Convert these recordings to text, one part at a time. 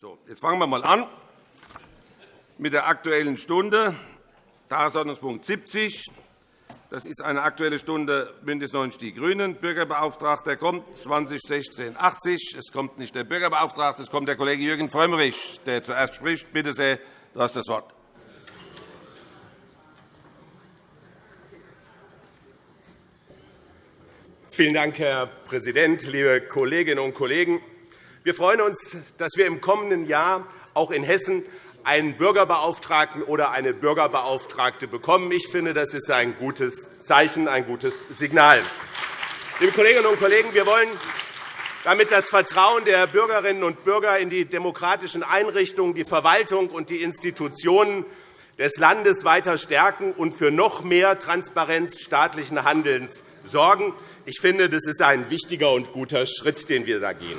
So, jetzt fangen wir einmal an mit der Aktuellen Stunde, Tagesordnungspunkt 70. Das ist eine Aktuelle Stunde BÜNDNIS 90 die GRÜNEN. Bürgerbeauftragter kommt 2016 80. Es kommt nicht der Bürgerbeauftragte, es kommt der Kollege Jürgen Frömmrich, der zuerst spricht. Bitte sehr, du hast das Wort. Vielen Dank, Herr Präsident, liebe Kolleginnen und Kollegen! Wir freuen uns, dass wir im kommenden Jahr auch in Hessen einen Bürgerbeauftragten oder eine Bürgerbeauftragte bekommen. Ich finde, das ist ein gutes Zeichen, ein gutes Signal. Liebe Kolleginnen und Kollegen, wir wollen damit das Vertrauen der Bürgerinnen und Bürger in die demokratischen Einrichtungen, die Verwaltung und die Institutionen des Landes weiter stärken und für noch mehr Transparenz staatlichen Handelns sorgen. Ich finde, das ist ein wichtiger und guter Schritt, den wir da gehen.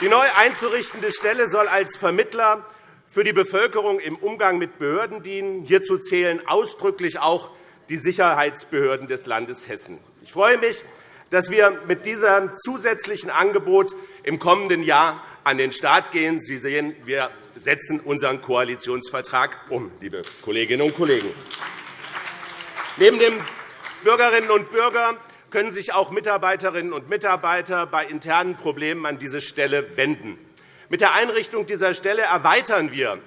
Die neu einzurichtende Stelle soll als Vermittler für die Bevölkerung im Umgang mit Behörden dienen. Hierzu zählen ausdrücklich auch die Sicherheitsbehörden des Landes Hessen. Ich freue mich, dass wir mit diesem zusätzlichen Angebot im kommenden Jahr an den Start gehen. Sie sehen, wir setzen unseren Koalitionsvertrag um, liebe Kolleginnen und Kollegen. Neben den Bürgerinnen und Bürgern können sich auch Mitarbeiterinnen und Mitarbeiter bei internen Problemen an diese Stelle wenden. Mit der Einrichtung dieser Stelle erweitern wir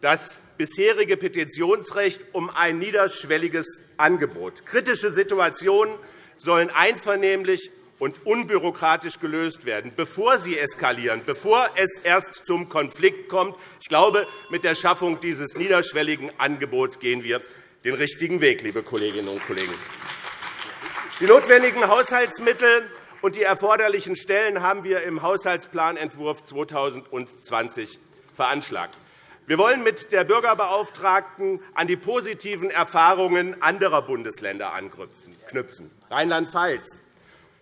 das bisherige Petitionsrecht um ein niederschwelliges Angebot. Kritische Situationen sollen einvernehmlich und unbürokratisch gelöst werden, bevor sie eskalieren, bevor es erst zum Konflikt kommt. Ich glaube, mit der Schaffung dieses niederschwelligen Angebots gehen wir den richtigen Weg, liebe Kolleginnen und Kollegen. Die notwendigen Haushaltsmittel und die erforderlichen Stellen haben wir im Haushaltsplanentwurf 2020 veranschlagt. Wir wollen mit der Bürgerbeauftragten an die positiven Erfahrungen anderer Bundesländer anknüpfen. Rheinland-Pfalz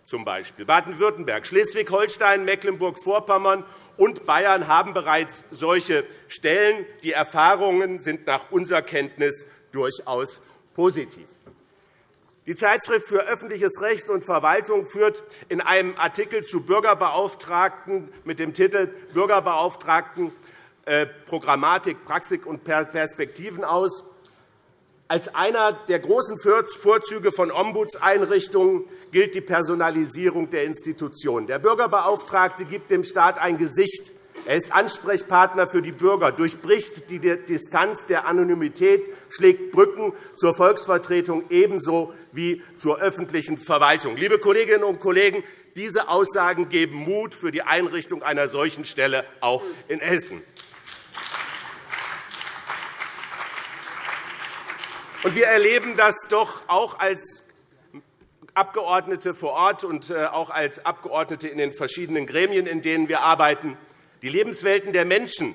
zum Beispiel, Baden-Württemberg, Schleswig-Holstein, Mecklenburg-Vorpommern und Bayern haben bereits solche Stellen. Die Erfahrungen sind nach unserer Kenntnis durchaus positiv. Die Zeitschrift für öffentliches Recht und Verwaltung führt in einem Artikel zu Bürgerbeauftragten mit dem Titel Bürgerbeauftragten äh, Programmatik, Praxis und Perspektiven aus. Als einer der großen Vorzüge von Ombudseinrichtungen gilt die Personalisierung der Institutionen. Der Bürgerbeauftragte gibt dem Staat ein Gesicht er ist Ansprechpartner für die Bürger, durchbricht die Distanz der Anonymität, schlägt Brücken zur Volksvertretung ebenso wie zur öffentlichen Verwaltung. Liebe Kolleginnen und Kollegen, diese Aussagen geben Mut für die Einrichtung einer solchen Stelle auch in Hessen. Wir erleben das doch auch als Abgeordnete vor Ort und äh, auch als Abgeordnete in den verschiedenen Gremien, in denen wir arbeiten. Die Lebenswelten der Menschen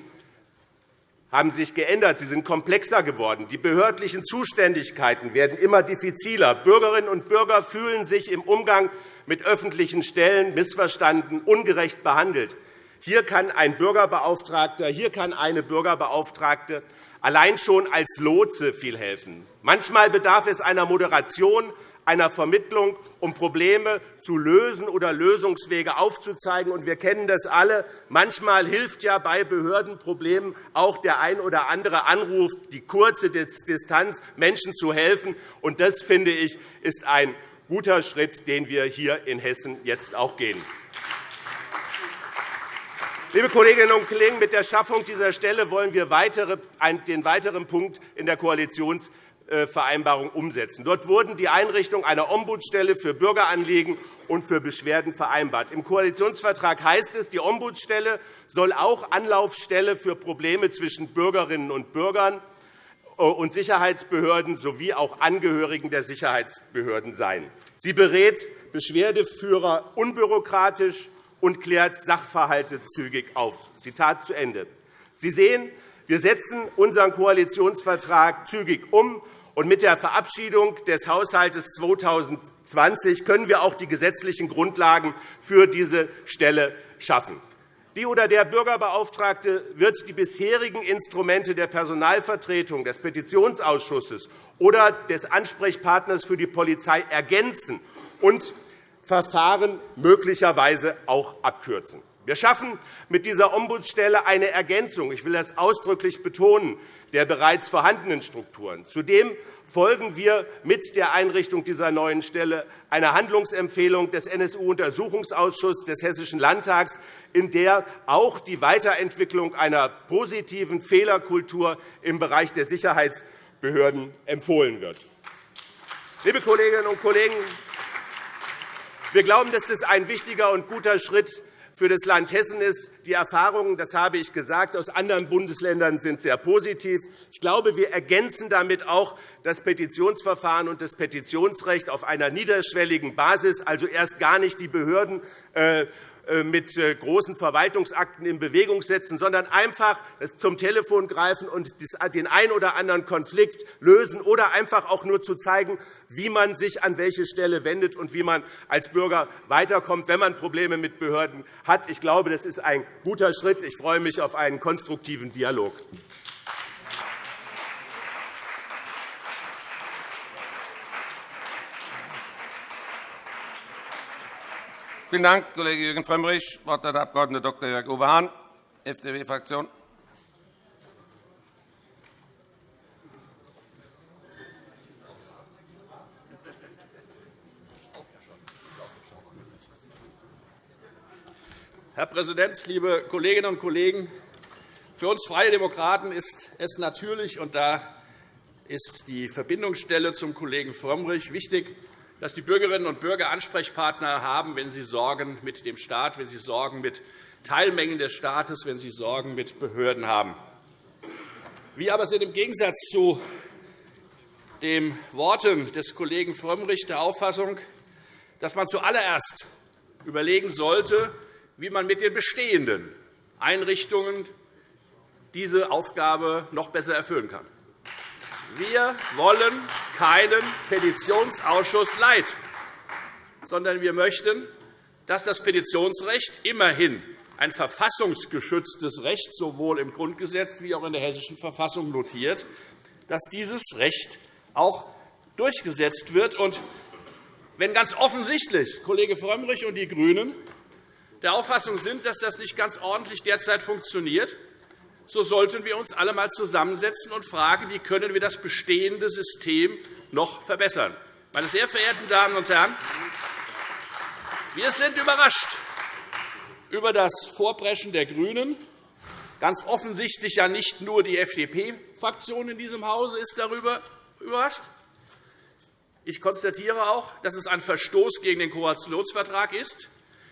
haben sich geändert. Sie sind komplexer geworden. Die behördlichen Zuständigkeiten werden immer diffiziler. Bürgerinnen und Bürger fühlen sich im Umgang mit öffentlichen Stellen missverstanden, ungerecht behandelt. Hier kann ein Bürgerbeauftragter, hier kann eine Bürgerbeauftragte allein schon als Lotse viel helfen. Manchmal bedarf es einer Moderation, einer Vermittlung, um Probleme zu lösen oder Lösungswege aufzuzeigen. Wir kennen das alle. Manchmal hilft ja bei Behördenproblemen auch der ein oder andere Anruf, die kurze Distanz, Menschen zu helfen. Das, finde ich, ist ein guter Schritt, den wir hier in Hessen jetzt auch gehen. Liebe Kolleginnen und Kollegen, mit der Schaffung dieser Stelle wollen wir den weiteren Punkt in der Koalitions Vereinbarung umsetzen. Dort wurden die Einrichtung einer Ombudsstelle für Bürgeranliegen und für Beschwerden vereinbart. Im Koalitionsvertrag heißt es, die Ombudsstelle soll auch Anlaufstelle für Probleme zwischen Bürgerinnen und Bürgern und Sicherheitsbehörden sowie auch Angehörigen der Sicherheitsbehörden sein. Sie berät Beschwerdeführer unbürokratisch und klärt Sachverhalte zügig auf. Zitat zu Ende. Sie sehen, wir setzen unseren Koalitionsvertrag zügig um und mit der Verabschiedung des Haushalts 2020 können wir auch die gesetzlichen Grundlagen für diese Stelle schaffen. Die oder der Bürgerbeauftragte wird die bisherigen Instrumente der Personalvertretung, des Petitionsausschusses oder des Ansprechpartners für die Polizei ergänzen und Verfahren möglicherweise auch abkürzen. Wir schaffen mit dieser Ombudsstelle eine Ergänzung, ich will das ausdrücklich betonen, der bereits vorhandenen Strukturen. Zudem folgen wir mit der Einrichtung dieser neuen Stelle einer Handlungsempfehlung des NSU-Untersuchungsausschusses des Hessischen Landtags, in der auch die Weiterentwicklung einer positiven Fehlerkultur im Bereich der Sicherheitsbehörden empfohlen wird. Liebe Kolleginnen und Kollegen, wir glauben, dass das ein wichtiger und guter Schritt für das Land Hessen ist. Die Erfahrungen, das habe ich gesagt, aus anderen Bundesländern sind sehr positiv. Ich glaube, wir ergänzen damit auch das Petitionsverfahren und das Petitionsrecht auf einer niederschwelligen Basis, also erst gar nicht die Behörden äh, mit äh, großen Verwaltungsakten in Bewegung setzen, sondern einfach zum Telefon greifen und den einen oder anderen Konflikt lösen oder einfach auch nur zu zeigen, wie man sich an welche Stelle wendet und wie man als Bürger weiterkommt, wenn man Probleme mit Behörden hat. Ich glaube, das ist ein guter Schritt. Ich freue mich auf einen konstruktiven Dialog. Vielen Dank, Kollege Jürgen Frömmrich. Das Wort hat der Abg. Dr. Jörg-Uwe Hahn, FDP-Fraktion. Herr Präsident, liebe Kolleginnen und Kollegen! Für uns Freie Demokraten ist es natürlich, und da ist die Verbindungsstelle zum Kollegen Frömmrich wichtig, dass die Bürgerinnen und Bürger Ansprechpartner haben, wenn sie Sorgen mit dem Staat, wenn sie Sorgen mit Teilmengen des Staates, wenn sie Sorgen mit Behörden haben. Wir aber sind im Gegensatz zu den Worten des Kollegen Frömmrich der Auffassung, dass man zuallererst überlegen sollte, wie man mit den bestehenden Einrichtungen diese Aufgabe noch besser erfüllen kann. Wir wollen keinen Petitionsausschuss Leid, sondern wir möchten, dass das Petitionsrecht immerhin ein verfassungsgeschütztes Recht sowohl im Grundgesetz wie auch in der Hessischen Verfassung notiert, dass dieses Recht auch durchgesetzt wird. Und wenn ganz offensichtlich Kollege Frömmrich und die GRÜNEN der Auffassung sind, dass das nicht ganz ordentlich derzeit funktioniert, so sollten wir uns alle einmal zusammensetzen und fragen, wie können wir das bestehende System noch verbessern. Meine sehr verehrten Damen und Herren, wir sind überrascht über das Vorpreschen der GRÜNEN. Ganz offensichtlich ja nicht nur die FDP-Fraktion in diesem Hause ist darüber überrascht. Ich konstatiere auch, dass es ein Verstoß gegen den Koalitionsvertrag ist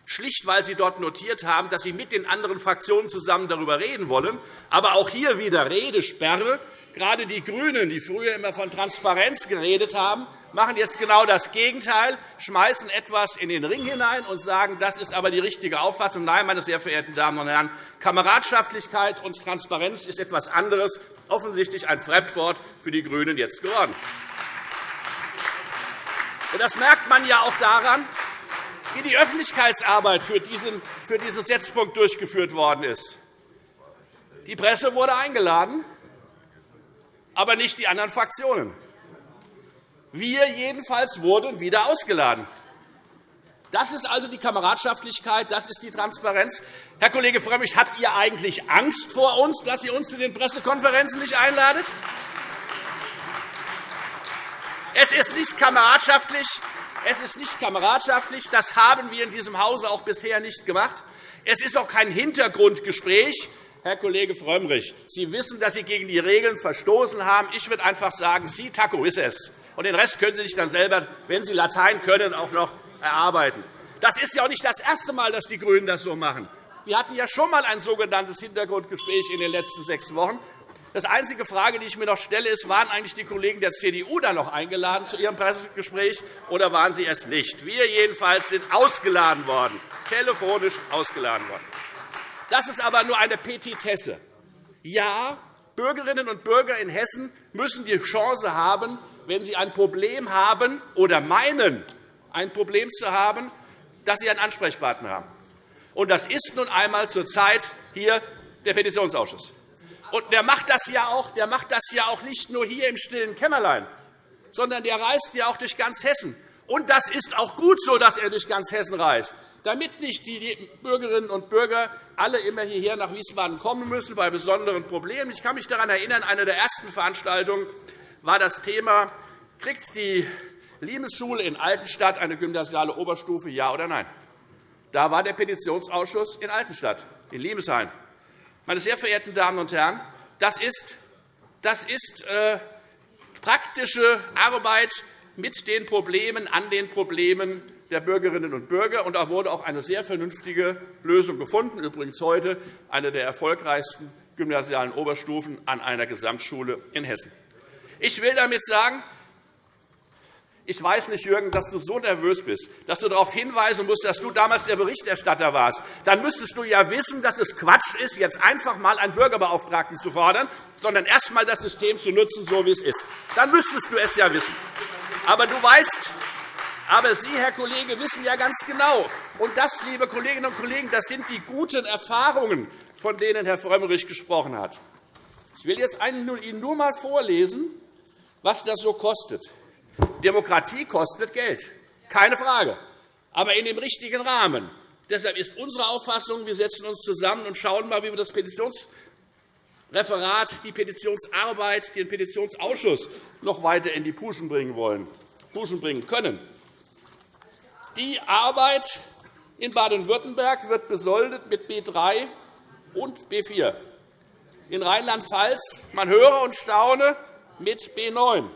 schlicht weil Sie dort notiert haben, dass Sie mit den anderen Fraktionen zusammen darüber reden wollen. Aber auch hier wieder Redesperre. Gerade die GRÜNEN, die früher immer von Transparenz geredet haben, machen jetzt genau das Gegenteil, schmeißen etwas in den Ring hinein und sagen, das ist aber die richtige Auffassung. Nein, meine sehr verehrten Damen und Herren, Kameradschaftlichkeit und Transparenz ist etwas anderes, offensichtlich ein Fremdwort für die GRÜNEN jetzt geworden. Das merkt man ja auch daran, wie die Öffentlichkeitsarbeit für diesen, für diesen Setzpunkt durchgeführt worden ist. Die Presse wurde eingeladen, aber nicht die anderen Fraktionen. Wir jedenfalls wurden wieder ausgeladen. Das ist also die Kameradschaftlichkeit, das ist die Transparenz. Herr Kollege Frömmrich, habt ihr eigentlich Angst vor uns, dass ihr uns zu den Pressekonferenzen nicht einladet? Es ist nicht kameradschaftlich, es ist nicht kameradschaftlich. Das haben wir in diesem Hause auch bisher nicht gemacht. Es ist auch kein Hintergrundgespräch. Herr Kollege Frömmrich, Sie wissen, dass Sie gegen die Regeln verstoßen haben. Ich würde einfach sagen, Sie, Taco, ist es. Und den Rest können Sie sich dann selber, wenn Sie Latein können, auch noch erarbeiten. Das ist ja auch nicht das erste Mal, dass die GRÜNEN das so machen. Wir hatten ja schon einmal ein sogenanntes Hintergrundgespräch in den letzten sechs Wochen. Das einzige Frage, die ich mir noch stelle, ist, waren eigentlich die Kollegen der CDU da noch eingeladen zu ihrem Pressegespräch, oder waren sie es nicht? Wir jedenfalls sind ausgeladen worden, telefonisch ausgeladen worden. Das ist aber nur eine Petitesse. Ja, Bürgerinnen und Bürger in Hessen müssen die Chance haben, wenn sie ein Problem haben oder meinen, ein Problem zu haben, dass sie einen Ansprechpartner haben. Und das ist nun einmal zurzeit hier der Petitionsausschuss. Und der macht das ja auch, der macht das ja auch nicht nur hier im stillen Kämmerlein, sondern der reist ja auch durch ganz Hessen Und das ist auch gut so, dass er durch ganz Hessen reist, damit nicht die Bürgerinnen und Bürger alle immer hierher nach Wiesbaden kommen müssen bei besonderen Problemen. Ich kann mich daran erinnern, eine der ersten Veranstaltungen war das Thema, kriegt die Limesschule in Altenstadt eine gymnasiale Oberstufe, ja oder nein? Da war der Petitionsausschuss in Altenstadt, in Limeshain. Meine sehr verehrten Damen und Herren, das ist, das ist äh, praktische Arbeit mit den Problemen, an den Problemen der Bürgerinnen und Bürger. Und da wurde auch eine sehr vernünftige Lösung gefunden, übrigens heute eine der erfolgreichsten gymnasialen Oberstufen an einer Gesamtschule in Hessen. Ich will damit sagen, ich weiß nicht, Jürgen, dass du so nervös bist, dass du darauf hinweisen musst, dass du damals der Berichterstatter warst. Dann müsstest du ja wissen, dass es Quatsch ist, jetzt einfach einmal einen Bürgerbeauftragten zu fordern, sondern erst einmal das System zu nutzen, so wie es ist. Dann müsstest du es ja wissen. Aber du weißt, aber Sie, Herr Kollege, wissen ja ganz genau, und das, liebe Kolleginnen und Kollegen, das sind die guten Erfahrungen, von denen Herr Frömmrich gesprochen hat. Ich will jetzt Ihnen nur einmal vorlesen, was das so kostet. Demokratie kostet Geld, keine Frage, aber in dem richtigen Rahmen. Deshalb ist unsere Auffassung, wir setzen uns zusammen und schauen einmal, wie wir das Petitionsreferat, die Petitionsarbeit, den Petitionsausschuss noch weiter in die Puschen bringen wollen, Puschen bringen können. Die Arbeit in Baden-Württemberg wird besoldet mit B 3 und B 4. In Rheinland-Pfalz, man höre und staune, mit B 9.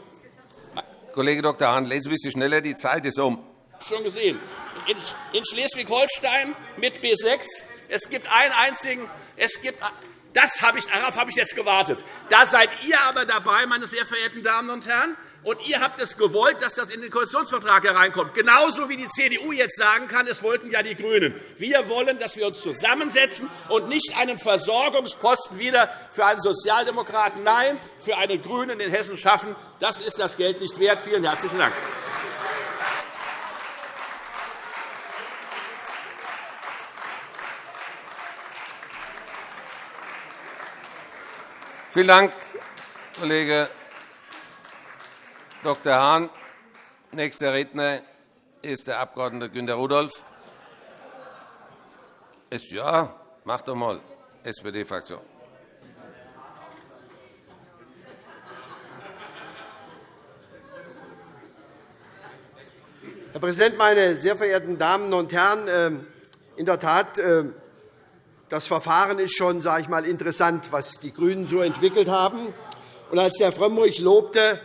Kollege Dr. Hahn, lesen Sie ein bisschen schneller, die Zeit ist um. Schon gesehen. In Schleswig-Holstein mit B 6. Es gibt einen einzigen. Es gibt, das habe ich, darauf habe ich jetzt gewartet. Da seid ihr aber dabei, meine sehr verehrten Damen und Herren. Und ihr habt es gewollt, dass das in den Koalitionsvertrag hereinkommt. Genauso wie die CDU jetzt sagen kann, es wollten ja die GRÜNEN. Wir wollen, dass wir uns zusammensetzen und nicht einen Versorgungsposten wieder für einen Sozialdemokraten, nein, für einen GRÜNEN in Hessen schaffen. Das ist das Geld nicht wert. Vielen herzlichen Dank. Vielen Dank, Kollege Dr. Hahn. Nächster Redner ist der Abg. Günter Rudolph. Ja, mach doch mal, SPD-Fraktion. Herr Präsident, meine sehr verehrten Damen und Herren! Ähm, in der Tat, ähm, das Verfahren ist schon sage ich mal, interessant, was die GRÜNEN so entwickelt haben. Und als Herr Frömmrich lobte,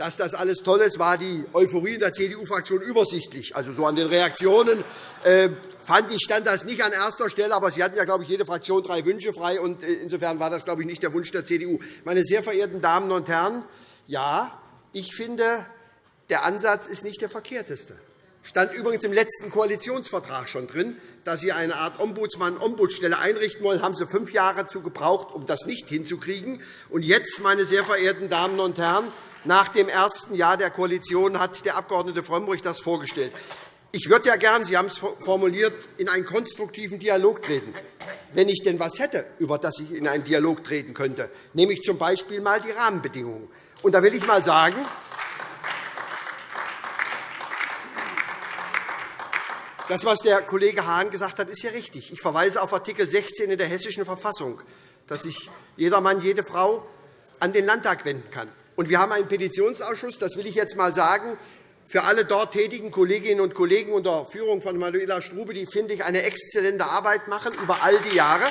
dass das alles toll ist, war die Euphorie in der CDU-Fraktion übersichtlich. Also so an den Reaktionen äh, fand ich, stand das nicht an erster Stelle. Aber Sie hatten ja, glaube ich, jede Fraktion drei Wünsche frei. Und äh, insofern war das, glaube ich, nicht der Wunsch der CDU. Meine sehr verehrten Damen und Herren, ja, ich finde, der Ansatz ist nicht der verkehrteste. Stand übrigens im letzten Koalitionsvertrag schon drin, dass Sie eine Art Ombudsmann-Ombudsstelle einrichten wollen. haben Sie fünf Jahre zu gebraucht, um das nicht hinzukriegen. Und jetzt, meine sehr verehrten Damen und Herren, nach dem ersten Jahr der Koalition hat der Abg. Frömmrich das vorgestellt. Ich würde ja gern, Sie haben es formuliert, in einen konstruktiven Dialog treten. Wenn ich denn etwas hätte, über das ich in einen Dialog treten könnte, nehme ich z. B. die Rahmenbedingungen. Und da will ich einmal sagen, Das, was der Kollege Hahn gesagt hat, ist ja richtig. Ich verweise auf Art. 16 in der Hessischen Verfassung, dass sich jeder Mann, jede Frau an den Landtag wenden kann. Und wir haben einen Petitionsausschuss, das will ich jetzt einmal sagen, für alle dort tätigen Kolleginnen und Kollegen unter Führung von Manuela Strube, die, finde ich, eine exzellente Arbeit machen über all die Jahre.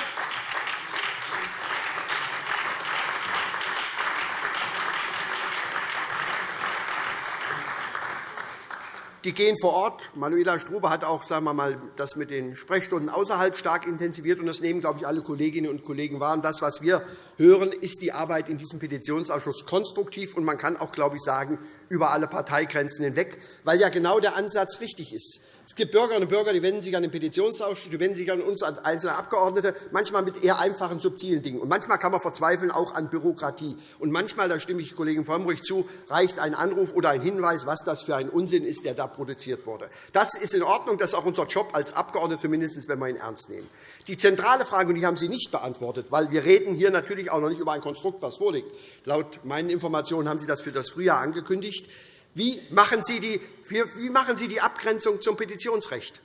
Die gehen vor Ort. Manuela Strube hat auch sagen wir mal, das mit den Sprechstunden außerhalb stark intensiviert. Und das nehmen, glaube ich, alle Kolleginnen und Kollegen wahr. Und das, was wir hören, ist die Arbeit in diesem Petitionsausschuss konstruktiv. Und man kann auch, glaube ich, sagen, über alle Parteigrenzen hinweg, weil ja genau der Ansatz richtig ist. Es gibt Bürgerinnen und Bürger, die wenden sich an den Petitionsausschuss, die wenden sich an uns als einzelne Abgeordnete, manchmal mit eher einfachen, subtilen Dingen. Und manchmal kann man verzweifeln auch an Bürokratie. Und manchmal, da stimme ich Kollegen Frömmrich zu, reicht ein Anruf oder ein Hinweis, was das für ein Unsinn ist, der da produziert wurde. Das ist in Ordnung. Das ist auch unser Job als Abgeordnete, zumindest wenn wir ihn ernst nehmen. Die zentrale Frage, und die haben Sie nicht beantwortet, weil wir reden hier natürlich auch noch nicht über ein Konstrukt, das vorliegt. Laut meinen Informationen haben Sie das für das Frühjahr angekündigt. Wie machen Sie die, wie machen Sie die Abgrenzung zum Petitionsrecht?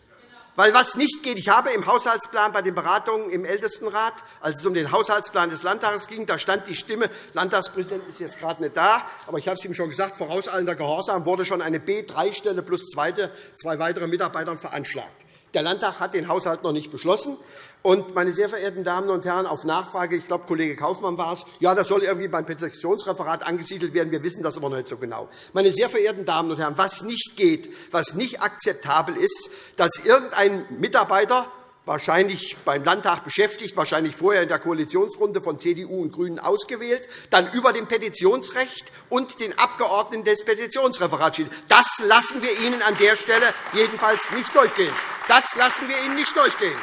Weil was nicht geht, ich habe im Haushaltsplan bei den Beratungen im Ältestenrat, als es um den Haushaltsplan des Landtages ging, da stand die Stimme, Landtagspräsident ist jetzt gerade nicht da, aber ich habe es ihm schon gesagt, vorauseilender Gehorsam wurde schon eine B3-Stelle plus zwei weitere Mitarbeiter veranschlagt. Der Landtag hat den Haushalt noch nicht beschlossen. Und, meine sehr verehrten Damen und Herren, auf Nachfrage, ich glaube, Kollege Kaufmann war es, ja, das soll irgendwie beim Petitionsreferat angesiedelt werden. Wir wissen das aber noch nicht so genau. Meine sehr verehrten Damen und Herren, was nicht geht, was nicht akzeptabel ist, dass irgendein Mitarbeiter, wahrscheinlich beim Landtag beschäftigt, wahrscheinlich vorher in der Koalitionsrunde von CDU und GRÜNEN ausgewählt, dann über dem Petitionsrecht und den Abgeordneten des Petitionsreferats steht. Das lassen wir Ihnen an der Stelle jedenfalls nicht durchgehen. Das lassen wir Ihnen nicht durchgehen.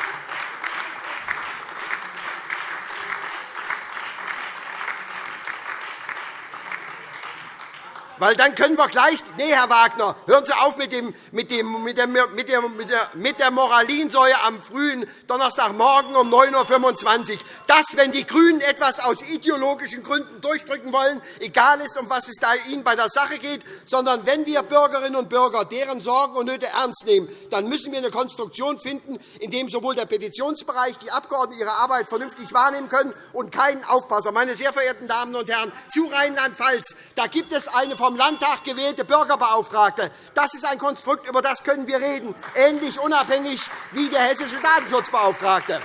Weil dann können wir gleich. Nee, Herr Wagner, hören Sie auf mit, dem, mit, dem, mit, der, mit, der, mit der Moralinsäure am frühen Donnerstagmorgen um 9.25 Uhr. Dass, wenn die GRÜNEN etwas aus ideologischen Gründen durchdrücken wollen, egal ist, um was es da Ihnen bei der Sache geht, sondern wenn wir Bürgerinnen und Bürger deren Sorgen und Nöte ernst nehmen, dann müssen wir eine Konstruktion finden, in der sowohl der Petitionsbereich, die Abgeordneten ihre Arbeit vernünftig wahrnehmen können und keinen Aufpasser. Meine sehr verehrten Damen und Herren, zu Rheinland-Pfalz da gibt es eine vom Landtag gewählte Bürgerbeauftragte. Das ist ein Konstrukt, über das können wir reden, ähnlich unabhängig wie der hessische Datenschutzbeauftragte.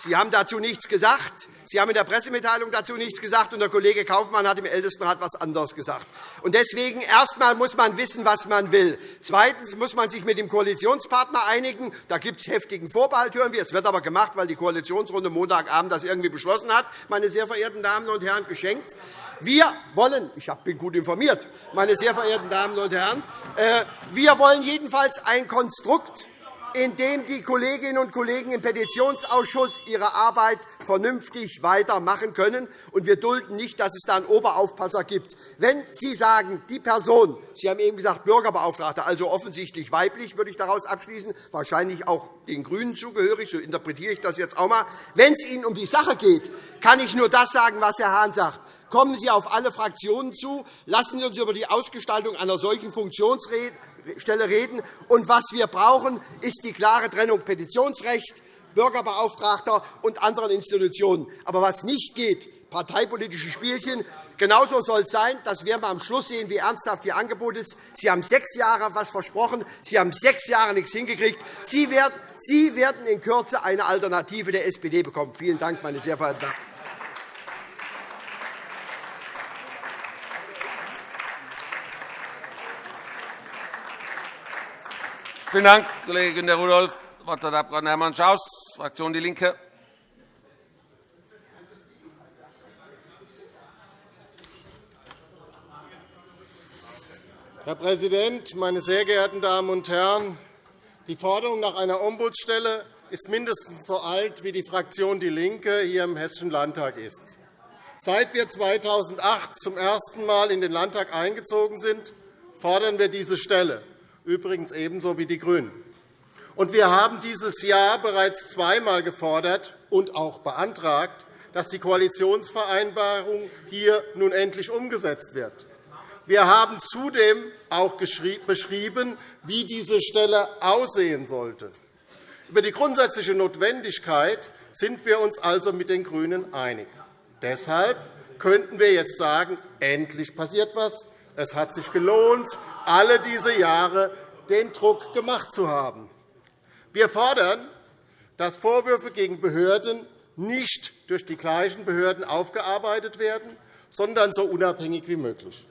Sie haben dazu nichts gesagt. Sie haben in der Pressemitteilung dazu nichts gesagt, und der Kollege Kaufmann hat im Ältestenrat etwas anderes gesagt. Und deswegen erst einmal muss man wissen, was man will. Zweitens muss man sich mit dem Koalitionspartner einigen. Da gibt es heftigen Vorbehalt, hören wir. Es wird aber gemacht, weil die Koalitionsrunde Montagabend das irgendwie beschlossen hat, meine sehr verehrten Damen und Herren, geschenkt. Wir wollen, ich bin gut informiert, meine sehr verehrten Damen und Herren, äh, wir wollen jedenfalls ein Konstrukt in dem die Kolleginnen und Kollegen im Petitionsausschuss ihre Arbeit vernünftig weitermachen können. Und wir dulden nicht, dass es da einen Oberaufpasser gibt. Wenn Sie sagen, die Person, Sie haben eben gesagt Bürgerbeauftragte, also offensichtlich weiblich, würde ich daraus abschließen, wahrscheinlich auch den GRÜNEN zugehörig, so interpretiere ich das jetzt auch einmal. Wenn es Ihnen um die Sache geht, kann ich nur das sagen, was Herr Hahn sagt. Kommen Sie auf alle Fraktionen zu. Lassen Sie uns über die Ausgestaltung einer solchen Funktionsrede Stelle reden. Und was wir brauchen, ist die klare Trennung Petitionsrecht, Bürgerbeauftragter und anderen Institutionen. Aber was nicht geht, parteipolitische Spielchen, Genauso soll es sein. Das werden wir am Schluss sehen, wie ernsthaft Ihr Angebot ist. Sie haben sechs Jahre etwas versprochen. Sie haben sechs Jahre nichts hingekriegt. Sie werden in Kürze eine Alternative der SPD bekommen. Vielen Dank, meine sehr verehrten Damen. Vielen Dank, Kollege Günter Rudolph. Das Wort hat der Abg. Hermann Schaus, Fraktion DIE LINKE. Herr Präsident, meine sehr geehrten Damen und Herren! Die Forderung nach einer Ombudsstelle ist mindestens so alt, wie die Fraktion DIE LINKE hier im Hessischen Landtag ist. Seit wir 2008 zum ersten Mal in den Landtag eingezogen sind, fordern wir diese Stelle übrigens ebenso wie die GRÜNEN. Und wir haben dieses Jahr bereits zweimal gefordert und auch beantragt, dass die Koalitionsvereinbarung hier nun endlich umgesetzt wird. Wir haben zudem auch beschrieben, wie diese Stelle aussehen sollte. Über die grundsätzliche Notwendigkeit sind wir uns also mit den GRÜNEN einig. Deshalb könnten wir jetzt sagen, endlich passiert etwas. Es hat sich gelohnt, alle diese Jahre den Druck gemacht zu haben. Wir fordern, dass Vorwürfe gegen Behörden nicht durch die gleichen Behörden aufgearbeitet werden, sondern so unabhängig wie möglich.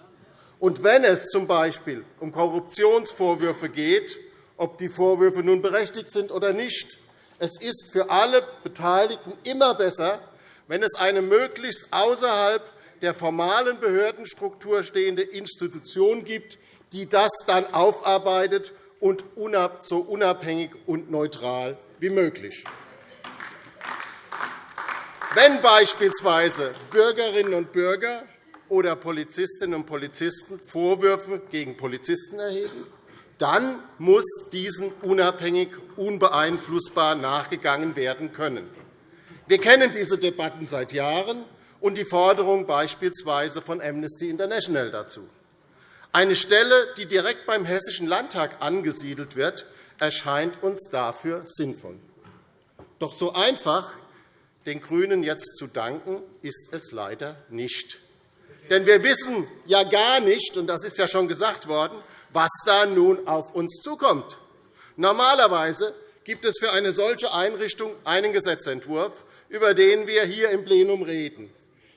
Und wenn es z. B. um Korruptionsvorwürfe geht, ob die Vorwürfe nun berechtigt sind oder nicht, es ist für alle Beteiligten immer besser, wenn es eine möglichst außerhalb der formalen Behördenstruktur stehende Institution gibt, die das dann aufarbeitet und so unabhängig und neutral wie möglich. Wenn beispielsweise Bürgerinnen und Bürger oder Polizistinnen und Polizisten Vorwürfe gegen Polizisten erheben, dann muss diesen unabhängig, unbeeinflussbar nachgegangen werden können. Wir kennen diese Debatten seit Jahren und die Forderung beispielsweise von Amnesty International dazu. Eine Stelle, die direkt beim Hessischen Landtag angesiedelt wird, erscheint uns dafür sinnvoll. Doch so einfach den GRÜNEN jetzt zu danken, ist es leider nicht. Denn wir wissen ja gar nicht, und das ist ja schon gesagt worden, was da nun auf uns zukommt. Normalerweise gibt es für eine solche Einrichtung einen Gesetzentwurf, über den wir hier im Plenum reden.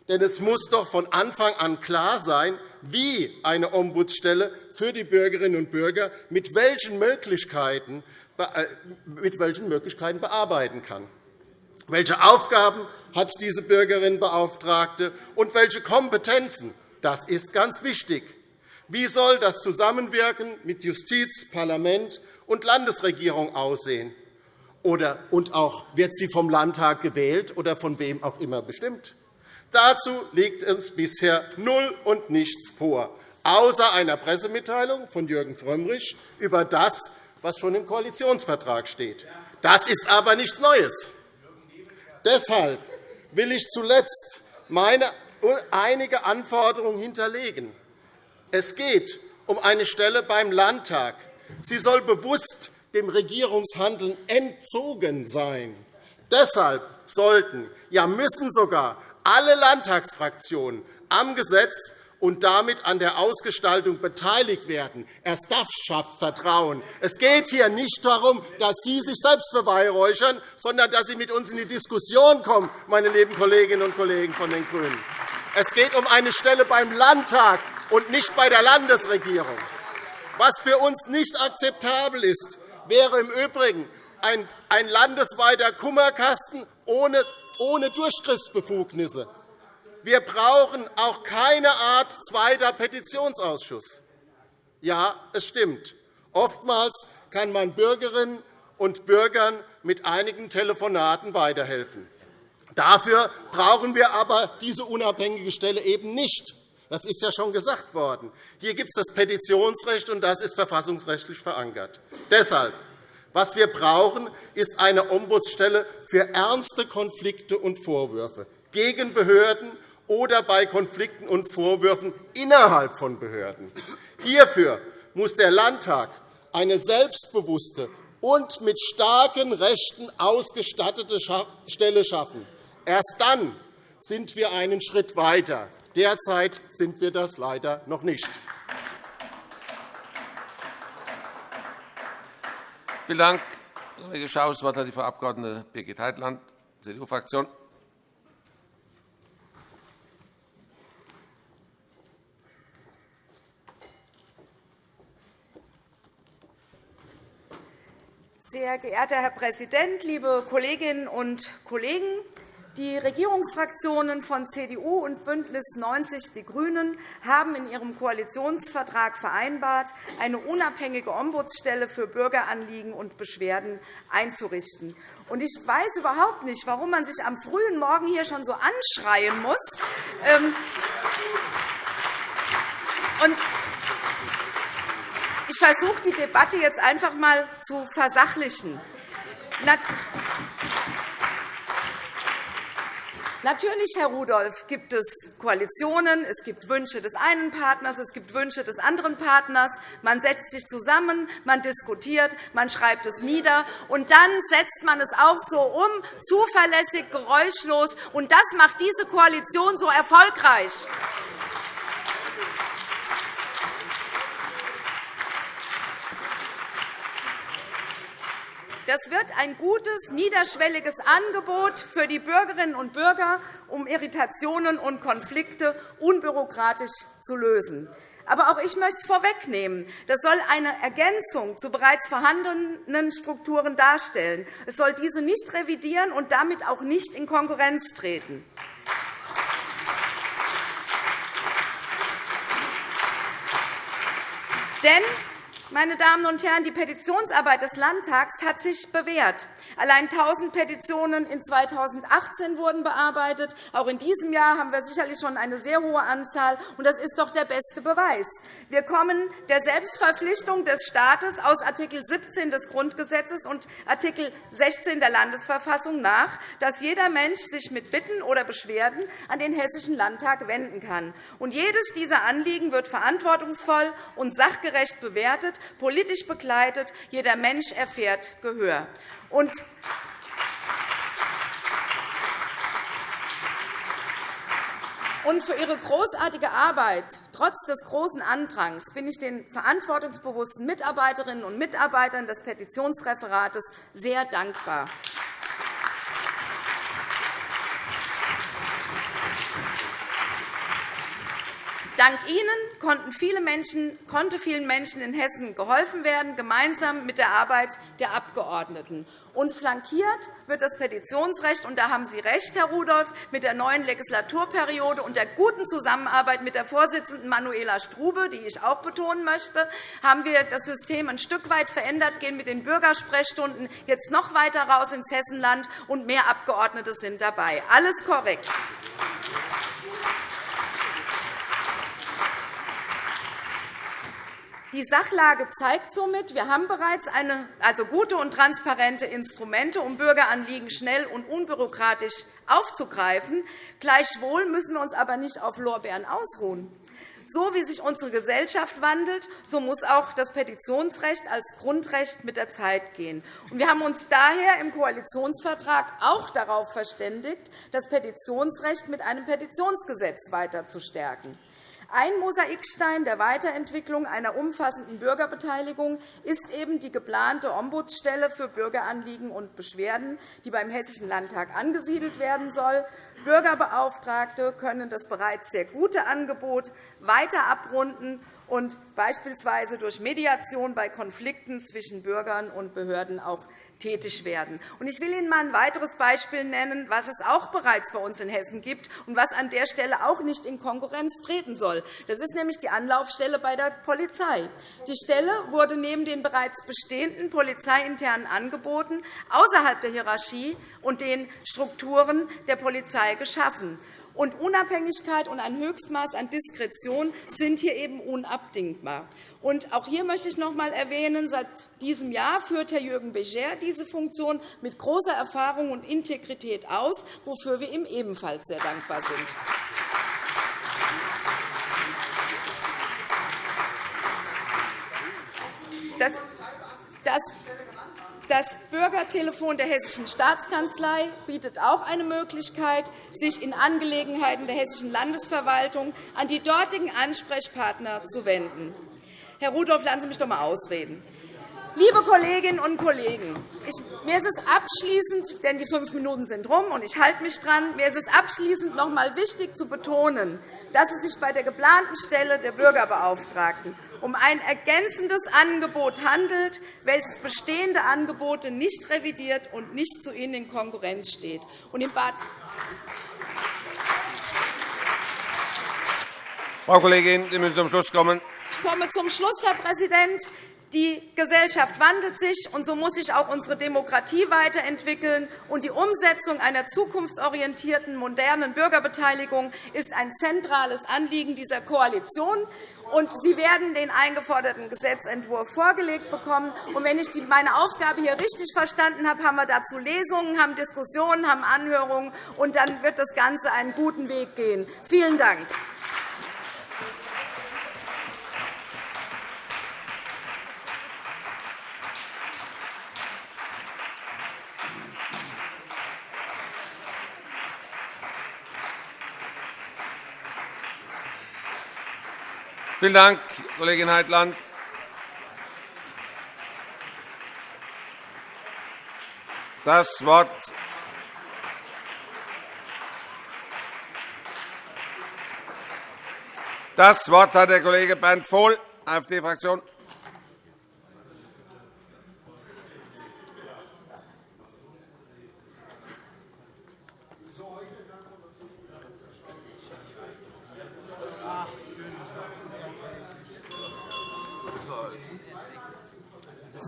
Denn es muss doch von Anfang an klar sein, wie eine Ombudsstelle für die Bürgerinnen und Bürger mit welchen Möglichkeiten, äh, mit welchen Möglichkeiten bearbeiten kann. Welche Aufgaben hat diese Bürgerinnenbeauftragte und welche Kompetenzen? Das ist ganz wichtig. Wie soll das Zusammenwirken mit Justiz, Parlament und Landesregierung aussehen? Oder, und auch, wird sie vom Landtag gewählt oder von wem auch immer bestimmt? Dazu liegt uns bisher null und nichts vor, außer einer Pressemitteilung von Jürgen Frömmrich über das, was schon im Koalitionsvertrag steht. Das ist aber nichts Neues. Deshalb will ich zuletzt meine einige Anforderungen hinterlegen. Es geht um eine Stelle beim Landtag. Sie soll bewusst dem Regierungshandeln entzogen sein. Deshalb sollten, ja müssen sogar alle Landtagsfraktionen am Gesetz und damit an der Ausgestaltung beteiligt werden. Erst das schafft Vertrauen. Es geht hier nicht darum, dass Sie sich selbst beweihräuchern, sondern dass Sie mit uns in die Diskussion kommen, meine lieben Kolleginnen und Kollegen von den GRÜNEN. Es geht um eine Stelle beim Landtag und nicht bei der Landesregierung. Was für uns nicht akzeptabel ist, wäre im Übrigen ein landesweiter Kummerkasten ohne Durchgriffsbefugnisse. Wir brauchen auch keine Art zweiter Petitionsausschuss. Ja, es stimmt. Oftmals kann man Bürgerinnen und Bürgern mit einigen Telefonaten weiterhelfen. Dafür brauchen wir aber diese unabhängige Stelle eben nicht. Das ist ja schon gesagt worden. Hier gibt es das Petitionsrecht, und das ist verfassungsrechtlich verankert. Deshalb, was wir brauchen, ist eine Ombudsstelle für ernste Konflikte und Vorwürfe gegen Behörden oder bei Konflikten und Vorwürfen innerhalb von Behörden. Hierfür muss der Landtag eine selbstbewusste und mit starken Rechten ausgestattete Stelle schaffen. Erst dann sind wir einen Schritt weiter. Derzeit sind wir das leider noch nicht. Vielen Dank, Kollege Schaus. Das Wort hat die Frau Abg. Birgit Heitland, CDU-Fraktion. Sehr geehrter Herr Präsident, liebe Kolleginnen und Kollegen! Die Regierungsfraktionen von CDU und BÜNDNIS 90 die GRÜNEN haben in ihrem Koalitionsvertrag vereinbart, eine unabhängige Ombudsstelle für Bürgeranliegen und Beschwerden einzurichten. Ich weiß überhaupt nicht, warum man sich am frühen Morgen hier schon so anschreien muss. Ähm, ich versuche, die Debatte jetzt einfach einmal zu versachlichen. Natürlich, Herr Rudolph, gibt es Koalitionen, es gibt Wünsche des einen Partners, es gibt Wünsche des anderen Partners. Man setzt sich zusammen, man diskutiert, man schreibt es nieder, und dann setzt man es auch so um, zuverlässig, geräuschlos. Und das macht diese Koalition so erfolgreich. Das wird ein gutes, niederschwelliges Angebot für die Bürgerinnen und Bürger, um Irritationen und Konflikte unbürokratisch zu lösen. Aber auch ich möchte es vorwegnehmen. Das soll eine Ergänzung zu bereits vorhandenen Strukturen darstellen. Es soll diese nicht revidieren und damit auch nicht in Konkurrenz treten. Denn meine Damen und Herren, die Petitionsarbeit des Landtags hat sich bewährt. Allein 1.000 Petitionen in 2018 wurden bearbeitet. Auch in diesem Jahr haben wir sicherlich schon eine sehr hohe Anzahl. und Das ist doch der beste Beweis. Wir kommen der Selbstverpflichtung des Staates aus Art. 17 des Grundgesetzes und Art. 16 der Landesverfassung nach, dass jeder Mensch sich mit Bitten oder Beschwerden an den Hessischen Landtag wenden kann. Und jedes dieser Anliegen wird verantwortungsvoll und sachgerecht bewertet, politisch begleitet. Jeder Mensch erfährt Gehör. Und Und für Ihre großartige Arbeit, trotz des großen Andrangs, bin ich den verantwortungsbewussten Mitarbeiterinnen und Mitarbeitern des Petitionsreferates sehr dankbar. Dank Ihnen Menschen, konnte vielen Menschen in Hessen geholfen werden, gemeinsam mit der Arbeit der Abgeordneten. Und flankiert wird das Petitionsrecht, und da haben Sie recht, Herr Rudolph, mit der neuen Legislaturperiode und der guten Zusammenarbeit mit der Vorsitzenden Manuela Strube, die ich auch betonen möchte, haben wir das System ein Stück weit verändert, gehen mit den Bürgersprechstunden jetzt noch weiter raus ins Hessenland, und mehr Abgeordnete sind dabei. Alles korrekt. Die Sachlage zeigt somit, wir haben bereits eine, also gute und transparente Instrumente, um Bürgeranliegen schnell und unbürokratisch aufzugreifen. Gleichwohl müssen wir uns aber nicht auf Lorbeeren ausruhen. So wie sich unsere Gesellschaft wandelt, so muss auch das Petitionsrecht als Grundrecht mit der Zeit gehen. Wir haben uns daher im Koalitionsvertrag auch darauf verständigt, das Petitionsrecht mit einem Petitionsgesetz weiter zu stärken. Ein Mosaikstein der Weiterentwicklung einer umfassenden Bürgerbeteiligung ist eben die geplante Ombudsstelle für Bürgeranliegen und Beschwerden, die beim Hessischen Landtag angesiedelt werden soll. Bürgerbeauftragte können das bereits sehr gute Angebot weiter abrunden und beispielsweise durch Mediation bei Konflikten zwischen Bürgern und Behörden auch tätig werden. Ich will Ihnen einmal ein weiteres Beispiel nennen, was es auch bereits bei uns in Hessen gibt und was an der Stelle auch nicht in Konkurrenz treten soll. Das ist nämlich die Anlaufstelle bei der Polizei. Die Stelle wurde neben den bereits bestehenden polizeiinternen Angeboten außerhalb der Hierarchie und den Strukturen der Polizei geschaffen. Und Unabhängigkeit und ein Höchstmaß an Diskretion sind hier eben unabdingbar. Und auch hier möchte ich noch einmal erwähnen, seit diesem Jahr führt Herr Jürgen Becher diese Funktion mit großer Erfahrung und Integrität aus, wofür wir ihm ebenfalls sehr dankbar sind. Das, das das Bürgertelefon der Hessischen Staatskanzlei bietet auch eine Möglichkeit, sich in Angelegenheiten der Hessischen Landesverwaltung an die dortigen Ansprechpartner zu wenden. Herr Rudolph, lassen Sie mich doch einmal ausreden. Liebe Kolleginnen und Kollegen, mir ist es abschließend, denn die fünf Minuten sind rum, und ich halte mich dran, mir ist es abschließend noch einmal wichtig zu betonen, dass es sich bei der geplanten Stelle der Bürgerbeauftragten um ein ergänzendes Angebot handelt, welches bestehende Angebote nicht revidiert und nicht zu ihnen in Konkurrenz steht. Frau Kollegin, Sie müssen zum Schluss kommen. Ich komme zum Schluss, Herr Präsident. Die Gesellschaft wandelt sich, und so muss sich auch unsere Demokratie weiterentwickeln. Und die Umsetzung einer zukunftsorientierten, modernen Bürgerbeteiligung ist ein zentrales Anliegen dieser Koalition. Und Sie werden den eingeforderten Gesetzentwurf vorgelegt bekommen. Und wenn ich meine Aufgabe hier richtig verstanden habe, haben wir dazu Lesungen, haben Diskussionen, haben Anhörungen, und dann wird das Ganze einen guten Weg gehen. Vielen Dank. Vielen Dank, Kollegin Heitland. Das Wort Das Wort hat der Kollege Bernd Vohl, AfD-Fraktion.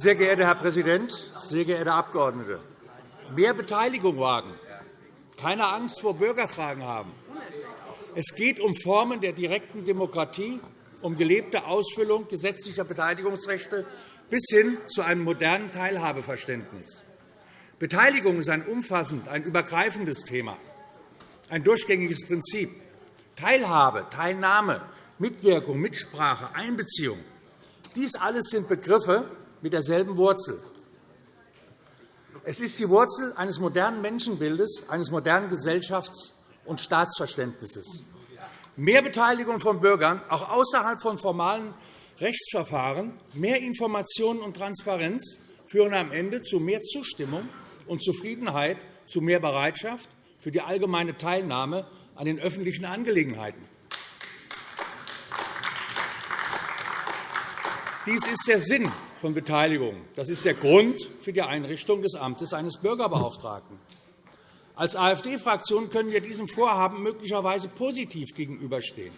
Sehr geehrter Herr Präsident, sehr geehrte Abgeordnete! mehr Beteiligung wagen, keine Angst vor Bürgerfragen haben. Es geht um Formen der direkten Demokratie, um gelebte Ausfüllung gesetzlicher Beteiligungsrechte bis hin zu einem modernen Teilhabeverständnis. Beteiligung ist ein umfassend, ein übergreifendes Thema, ein durchgängiges Prinzip. Teilhabe, Teilnahme, Mitwirkung, Mitsprache, Einbeziehung – dies alles sind Begriffe mit derselben Wurzel. Es ist die Wurzel eines modernen Menschenbildes, eines modernen Gesellschafts- und Staatsverständnisses. Mehr Beteiligung von Bürgern, auch außerhalb von formalen Rechtsverfahren, mehr Informationen und Transparenz führen am Ende zu mehr Zustimmung und Zufriedenheit, zu mehr Bereitschaft für die allgemeine Teilnahme an den öffentlichen Angelegenheiten. Dies ist der Sinn von Beteiligung. Das ist der Grund für die Einrichtung des Amtes eines Bürgerbeauftragten. Als AfD-Fraktion können wir diesem Vorhaben möglicherweise positiv gegenüberstehen.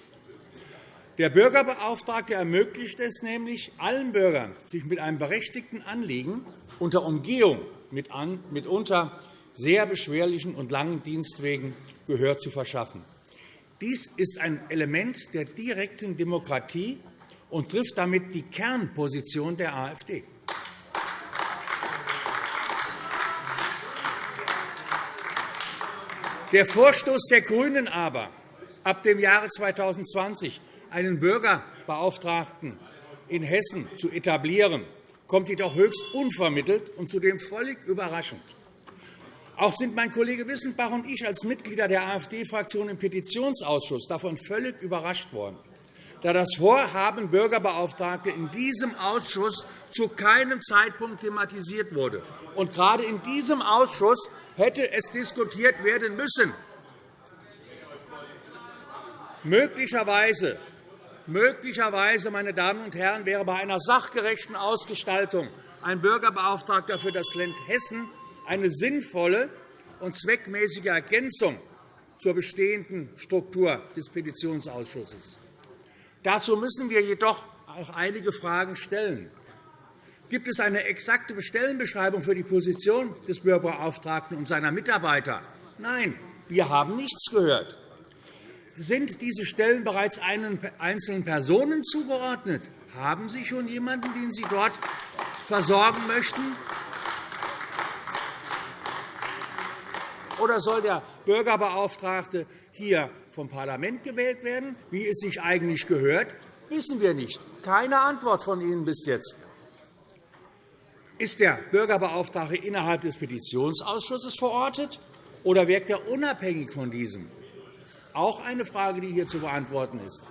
Der Bürgerbeauftragte ermöglicht es nämlich allen Bürgern, sich mit einem berechtigten Anliegen unter Umgehung mitunter sehr beschwerlichen und langen Dienstwegen Gehör zu verschaffen. Dies ist ein Element der direkten Demokratie und trifft damit die Kernposition der AfD. Der Vorstoß der GRÜNEN aber, ab dem Jahre 2020 einen Bürgerbeauftragten in Hessen zu etablieren, kommt jedoch höchst unvermittelt und zudem völlig überraschend. Auch sind mein Kollege Wissenbach und ich als Mitglieder der AfD-Fraktion im Petitionsausschuss davon völlig überrascht worden, da das Vorhaben Bürgerbeauftragte in diesem Ausschuss zu keinem Zeitpunkt thematisiert wurde. Und gerade in diesem Ausschuss hätte es diskutiert werden müssen. Möglicherweise, möglicherweise meine Damen und Herren, wäre bei einer sachgerechten Ausgestaltung ein Bürgerbeauftragter für das Land Hessen eine sinnvolle und zweckmäßige Ergänzung zur bestehenden Struktur des Petitionsausschusses. Dazu müssen wir jedoch auch einige Fragen stellen. Gibt es eine exakte Stellenbeschreibung für die Position des Bürgerbeauftragten und seiner Mitarbeiter? Nein, wir haben nichts gehört. Sind diese Stellen bereits einzelnen Personen zugeordnet? Haben Sie schon jemanden, den Sie dort versorgen möchten? Oder soll der Bürgerbeauftragte hier vom Parlament gewählt werden, wie es sich eigentlich gehört? wissen wir nicht. Keine Antwort von Ihnen bis jetzt. Ist der Bürgerbeauftragte innerhalb des Petitionsausschusses verortet, oder wirkt er unabhängig von diesem? Auch eine Frage, die hier zu beantworten ist.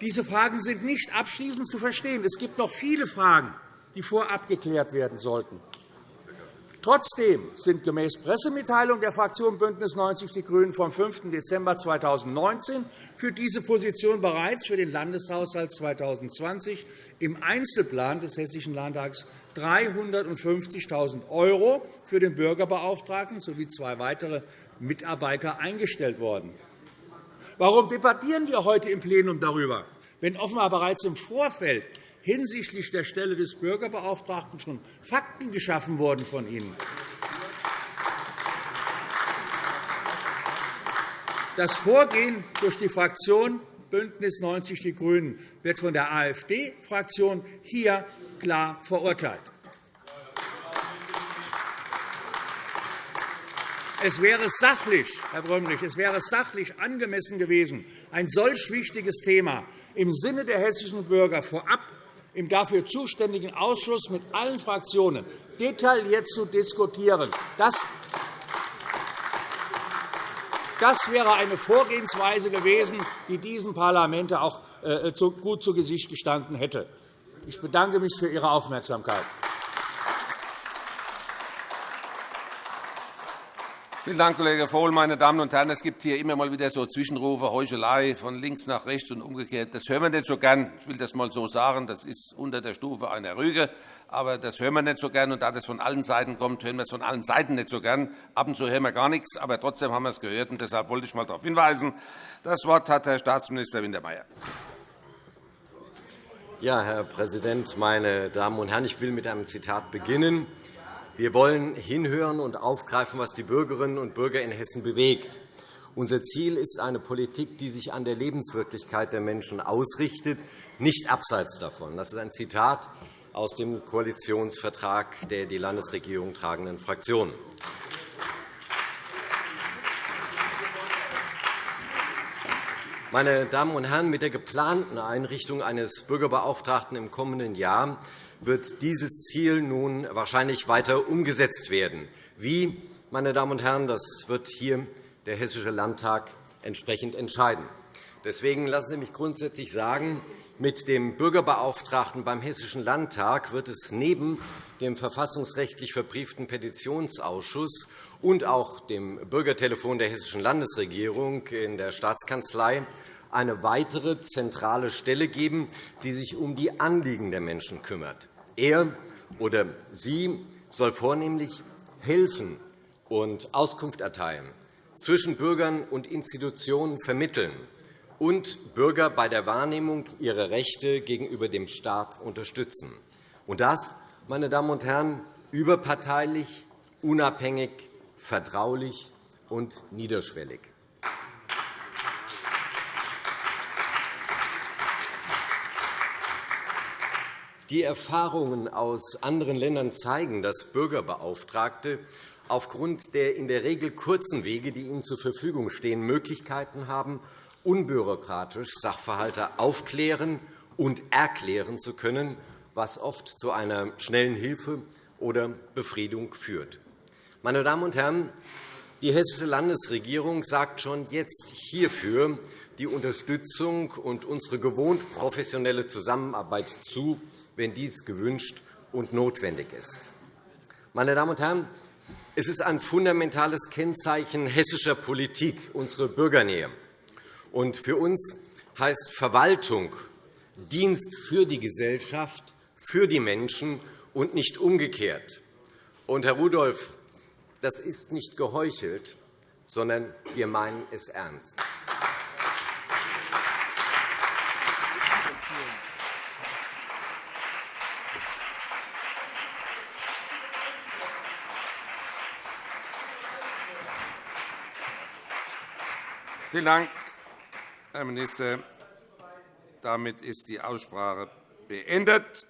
Diese Fragen sind nicht abschließend zu verstehen. Es gibt noch viele Fragen, die vorab geklärt werden sollten. Trotzdem sind gemäß Pressemitteilung der Fraktion BÜNDNIS 90 die GRÜNEN vom 5. Dezember 2019 für diese Position bereits für den Landeshaushalt 2020 im Einzelplan des Hessischen Landtags 350.000 € für den Bürgerbeauftragten sowie zwei weitere Mitarbeiter eingestellt worden. Warum debattieren wir heute im Plenum darüber, wenn offenbar bereits im Vorfeld hinsichtlich der Stelle des Bürgerbeauftragten schon Fakten geschaffen wurden von Ihnen? Das Vorgehen durch die Fraktion BÜNDNIS 90 die GRÜNEN wird von der AfD-Fraktion hier klar verurteilt. Es wäre sachlich, Herr Brömmrich, es wäre sachlich angemessen gewesen, ein solch wichtiges Thema im Sinne der hessischen Bürger vorab im dafür zuständigen Ausschuss mit allen Fraktionen detailliert zu diskutieren. Das wäre eine Vorgehensweise gewesen, die diesem Parlament auch äh, gut zu Gesicht gestanden hätte. Ich bedanke mich für Ihre Aufmerksamkeit. Vielen Dank, Kollege Vohl. Meine Damen und Herren, es gibt hier immer mal wieder so Zwischenrufe, Heuchelei von links nach rechts und umgekehrt. Das hören wir nicht so gern. Ich will das einmal so sagen. Das ist unter der Stufe einer Rüge. Aber das hören wir nicht so gern. Und da das von allen Seiten kommt, hören wir es von allen Seiten nicht so gern. Ab und zu hören wir gar nichts. Aber trotzdem haben wir es gehört. Und deshalb wollte ich einmal darauf hinweisen. Das Wort hat Herr Staatsminister Wintermeyer. Ja, Herr Präsident, meine Damen und Herren! Ich will mit einem Zitat beginnen. Wir wollen hinhören und aufgreifen, was die Bürgerinnen und Bürger in Hessen bewegt. Unser Ziel ist eine Politik, die sich an der Lebenswirklichkeit der Menschen ausrichtet, nicht abseits davon. Das ist ein Zitat aus dem Koalitionsvertrag der die Landesregierung tragenden Fraktionen. Meine Damen und Herren, mit der geplanten Einrichtung eines Bürgerbeauftragten im kommenden Jahr wird dieses Ziel nun wahrscheinlich weiter umgesetzt werden. Wie, meine Damen und Herren, das wird hier der Hessische Landtag entsprechend entscheiden. Deswegen lassen Sie mich grundsätzlich sagen, mit dem Bürgerbeauftragten beim Hessischen Landtag wird es neben dem verfassungsrechtlich verbrieften Petitionsausschuss und auch dem Bürgertelefon der Hessischen Landesregierung in der Staatskanzlei eine weitere zentrale Stelle geben, die sich um die Anliegen der Menschen kümmert. Er oder sie soll vornehmlich helfen und Auskunft erteilen, zwischen Bürgern und Institutionen vermitteln und Bürger bei der Wahrnehmung ihrer Rechte gegenüber dem Staat unterstützen. Und das, meine Damen und Herren, überparteilich, unabhängig, vertraulich und niederschwellig. Die Erfahrungen aus anderen Ländern zeigen, dass Bürgerbeauftragte aufgrund der in der Regel kurzen Wege, die ihnen zur Verfügung stehen, Möglichkeiten haben, unbürokratisch Sachverhalte aufklären und erklären zu können, was oft zu einer schnellen Hilfe oder Befriedung führt. Meine Damen und Herren, die Hessische Landesregierung sagt schon jetzt hierfür die Unterstützung und unsere gewohnt professionelle Zusammenarbeit zu, wenn dies gewünscht und notwendig ist. Meine Damen und Herren, es ist ein fundamentales Kennzeichen hessischer Politik, unsere Bürgernähe. Und für uns heißt Verwaltung Dienst für die Gesellschaft, für die Menschen und nicht umgekehrt. Und, Herr Rudolph, das ist nicht geheuchelt, sondern wir meinen es ernst. Vielen Dank, Herr Minister. Damit ist die Aussprache beendet.